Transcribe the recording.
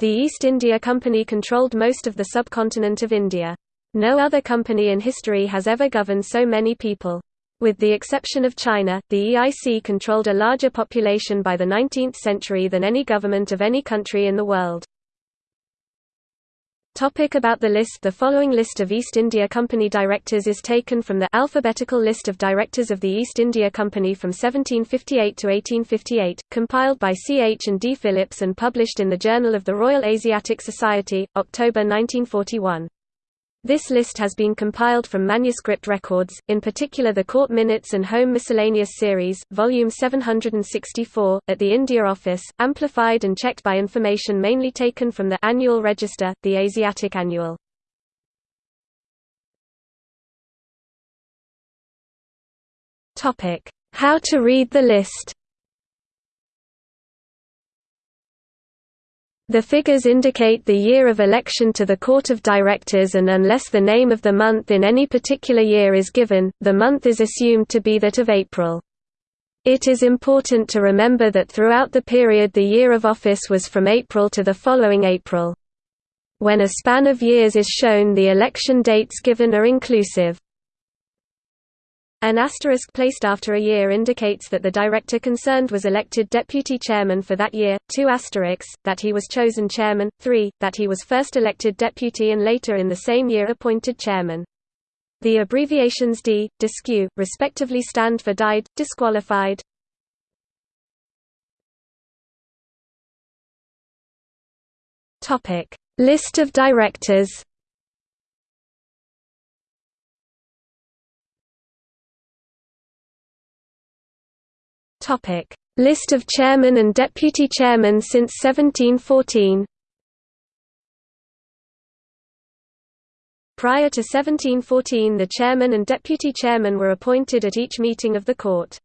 The East India Company controlled most of the subcontinent of India. No other company in history has ever governed so many people. With the exception of China, the EIC controlled a larger population by the 19th century than any government of any country in the world. Topic about the list The following list of East India Company directors is taken from the alphabetical list of directors of the East India Company from 1758 to 1858, compiled by C. H. and D. Phillips and published in the Journal of the Royal Asiatic Society, October 1941. This list has been compiled from manuscript records, in particular the Court Minutes and Home Miscellaneous Series, Volume 764, at the India Office, amplified and checked by information mainly taken from the Annual Register, the Asiatic Annual. How to read the list The figures indicate the year of election to the Court of Directors and unless the name of the month in any particular year is given, the month is assumed to be that of April. It is important to remember that throughout the period the year of office was from April to the following April. When a span of years is shown the election dates given are inclusive. An asterisk placed after a year indicates that the director concerned was elected deputy chairman for that year, two asterisks, that he was chosen chairman, three, that he was first elected deputy and later in the same year appointed chairman. The abbreviations D, disque, respectively stand for died, disqualified. List of directors Topic: List of chairman and deputy chairmen since 1714. Prior to 1714 the chairman and deputy chairman were appointed at each meeting of the court.